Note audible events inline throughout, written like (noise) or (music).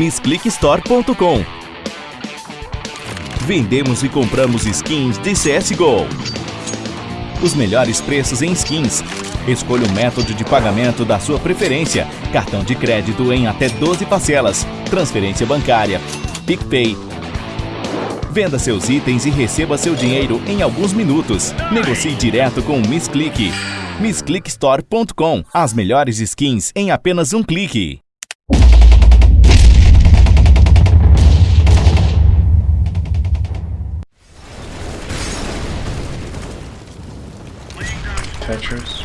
MissClickStore.com Vendemos e compramos skins de CSGO. Os melhores preços em skins. Escolha o método de pagamento da sua preferência. Cartão de crédito em até 12 parcelas. Transferência bancária. PicPay. Venda seus itens e receba seu dinheiro em alguns minutos. Negocie direto com o MissClick. MissClickStore.com As melhores skins em apenas um clique. Tetris.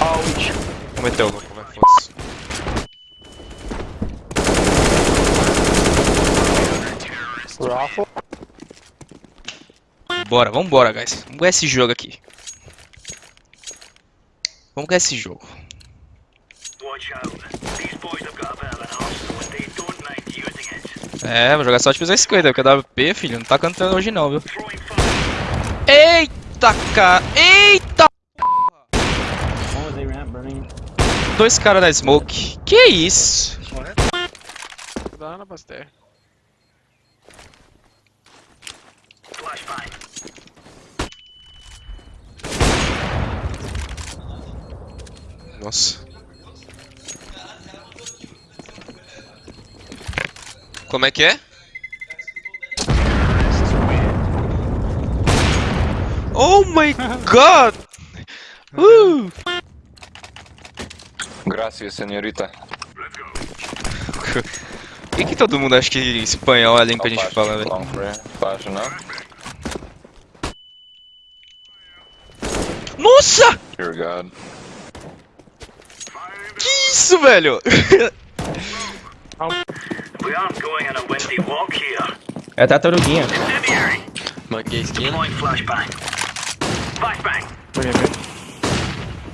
Ouch! Cometeu, louco, vai, foda-se. Raffle. Bora, vambora, guys. Vamos ganhar esse jogo aqui. Vamos ganhar esse jogo. É, vou jogar só de 50, porque a WP, filho, não tá cantando hoje não, viu? Eita, cara! Eita! Dois caras na smoke. Que isso? Dá na. Nossa. Como é que é? Oh my god! Uh! Gracias, senhorita. Por que, que todo mundo acha que espanhol é a língua que a gente fala, velho? Nossa! Que isso, velho? We aren't going on a windy walk here. É tartaruguinha. Skin.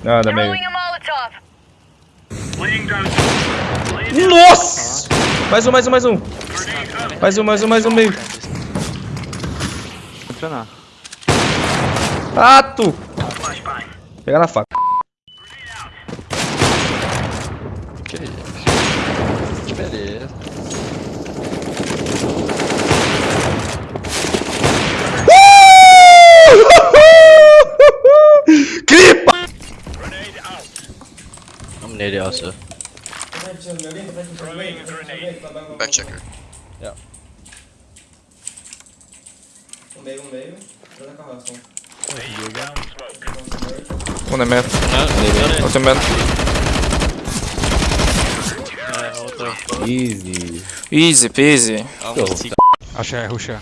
Nada, meio. Nossa! Mais um, mais um, mais um. Mais um, mais um, mais um meio. Funcionar. Ato! Flashbang. Pegar na faca. Que isso? Que beleza. Also. Back checker. Um é meio. Outro é meio. Easy. Easy peasy. Achei, ruxa.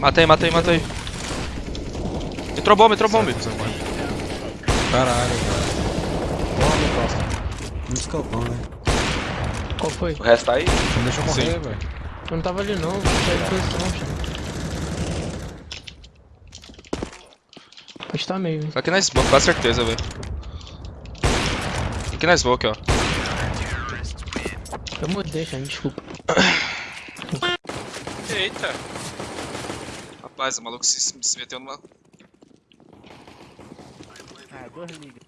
Matei, matei, matei. Entrou bomba, entrou bomba. Caralho, Um escopão, né? Qual foi? O resto tá aí? Não deixa eu morrer, velho. Eu não tava ali não, não saí de posição. Pode tá meio, hein. Aqui na smoke, com certeza, velho. Aqui na smoke, ó. Eu mudei, cara, desculpa. Eita. Rapaz, o maluco se, se meteu numa... Ah, dois liga.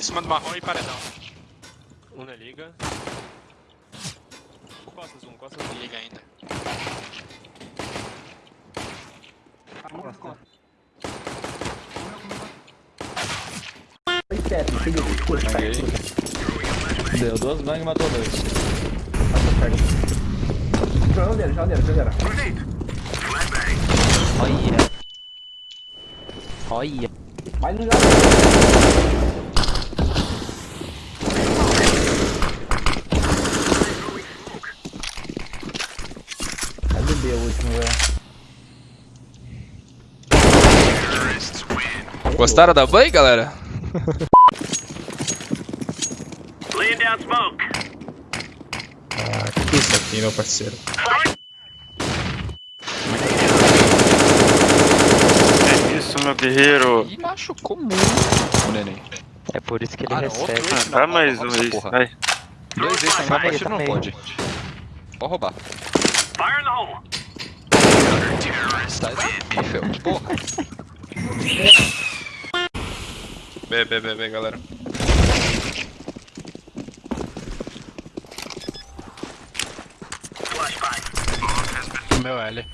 Em cima do marrom e paredão. Um na liga. Costas um, costas um. Liga ainda. Deu duas bang e matou dois. Grenade. Olha. Olha. Cadê B o último, velho? Gostaram da banho, galera? Ah, que isso aqui, meu parceiro. É isso, meu guerreiro. Ih, machucou muito o neném. É por isso que ele Ah, não, recebe. outro mais um aí. Vai. Dois vezes partida não pode. Pode roubar. Fire in the hole. Sai daqui, filho. Porra. B, B, B, B, galera. Meu L.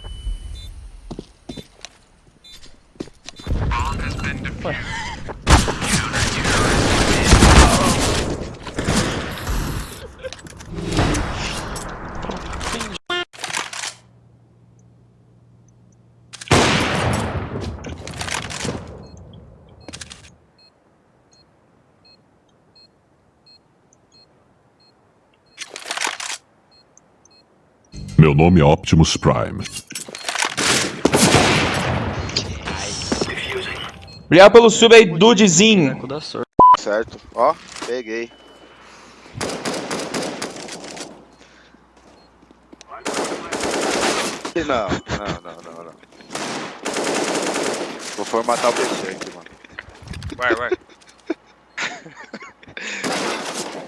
Meu nome é Optimus Prime. Obrigado pelo sub aí, Dudezinho. Certo. Ó, peguei. Não, não, não, não, não. Vou formatar o PC aqui, mano. Vai, vai. (laughs)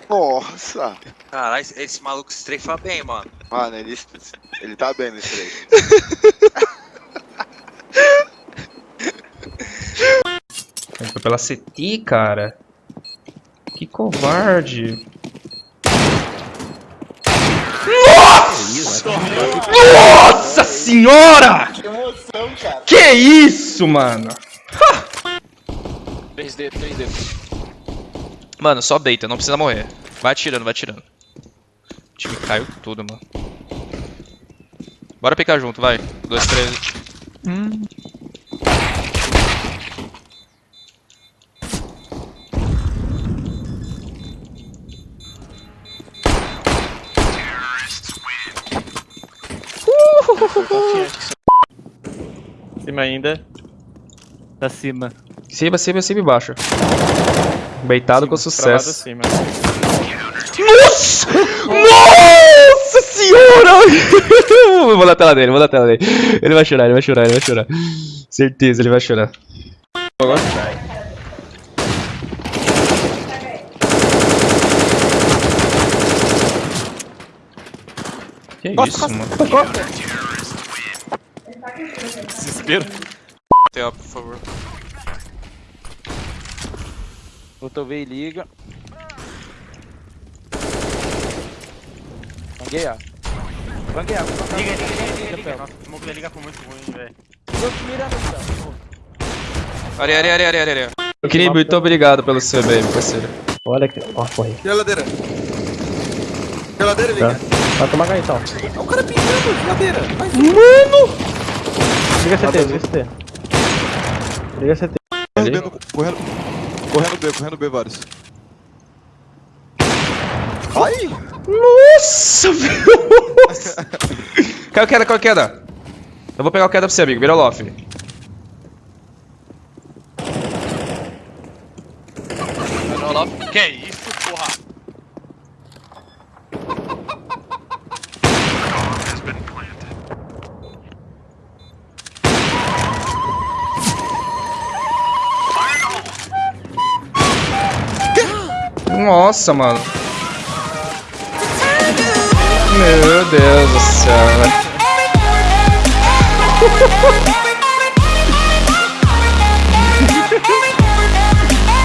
Nossa! Caralho, esse, maluco estrefa bem, mano. Mano, ele, ele tá bem nesse trecho. Foi pela CT, cara. Que covarde. Nossa! Nossa senhora! Que emoção, cara. Que isso, mano? 3D, 3D. Mano, só deita, não precisa morrer. Vai atirando, vai atirando. O time caiu tudo, mano. Bora picar junto, vai. Dois, três. Cima ainda. Pra cima. Cima, cima, cima e baixo. Beitado com Travado sucesso. cima. Nossa! Nossa senhora! (laughs) vou na tela dele, vou na tela dele. Ele vai chorar, ele vai chorar, ele vai chorar. Certeza, ele vai chorar. Que isso, mano? Desespero. Tem por favor. Botou V e liga. Banguei A. Banguei A. Liga, liga, liga, liga. Nossa, o smoke da liga foi muito ruim, velho. Areia, areia, areia, areia, areia. Equilíbrio, muito obrigado pelo seu bem, parceiro. Olha aqui. Ó, corre. Geladeira. Geladeira, liga. Vai tomar cá então. O cara pingando, geladeira. Vai, Liga CT, liga CT. Liga CT. correndo, correndo, correndo B, correndo B vários. Ai! Nossa, velho! (laughs) Caiu queda, caiu queda. Eu vou pegar o queda pra você, amigo. Vira o loft. Que isso, porra? Nossa, mano. Meu Deus do céu. (laughs)